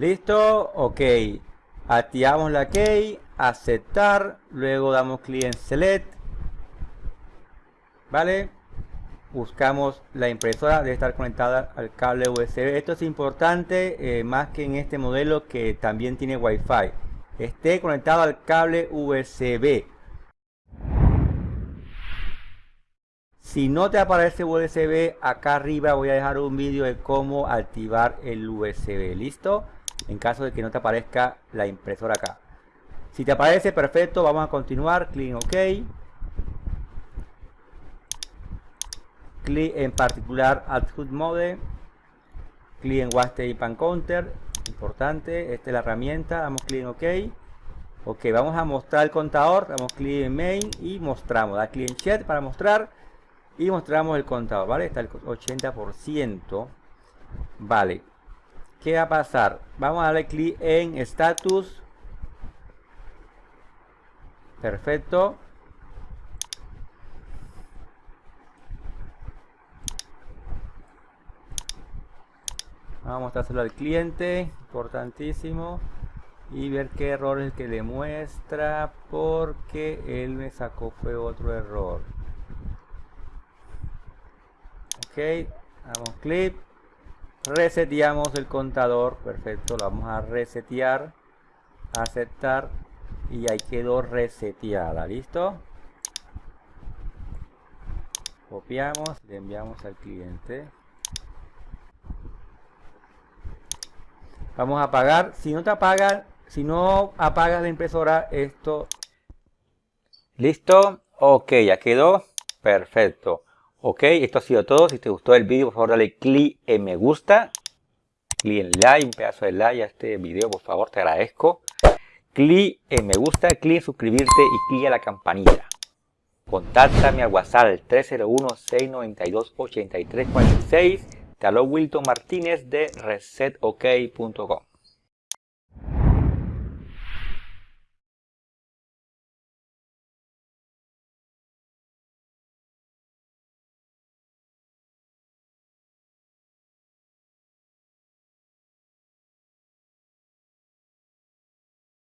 ¿Listo? Ok. Activamos la key, aceptar, luego damos clic en select. ¿Vale? Buscamos la impresora, debe estar conectada al cable USB. Esto es importante, eh, más que en este modelo que también tiene Wi-Fi. Esté conectado al cable USB. Si no te aparece USB, acá arriba voy a dejar un vídeo de cómo activar el USB. ¿Listo? En caso de que no te aparezca la impresora acá. Si te aparece, perfecto. Vamos a continuar. Clic en OK. Clic en particular Output Mode. Clic en Waste Pan Counter. Importante. Esta es la herramienta. Damos clic en OK. Ok, vamos a mostrar el contador. Damos clic en Main y mostramos. Da clic en Chat para mostrar y mostramos el contador, ¿vale? Está el 80%. Vale. ¿Qué va a pasar? Vamos a darle clic en status. Perfecto. Vamos a mostrárselo al cliente. Importantísimo. Y ver qué error es el que le muestra. Porque él me sacó fue otro error ok damos clic reseteamos el contador perfecto lo vamos a resetear aceptar y ahí quedó reseteada listo copiamos le enviamos al cliente. Vamos a apagar si no te apagan si no apagas la impresora esto listo ok ya quedó perfecto Ok, esto ha sido todo. Si te gustó el vídeo, por favor dale clic en me gusta. Clic en like, un pedazo de like a este video, por favor, te agradezco. Clic en me gusta, clic en suscribirte y clic a la campanita. Contáctame al WhatsApp 301-692-8346. Te Wilton Martínez de resetok.com.